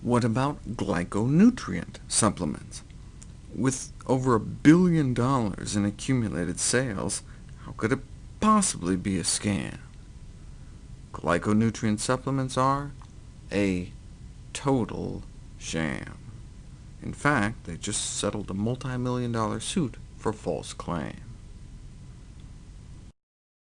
What about glyconutrient supplements? With over a billion dollars in accumulated sales, how could it possibly be a scam? Glyconutrient supplements are a total sham. In fact, they just settled a multi-million dollar suit for false claims.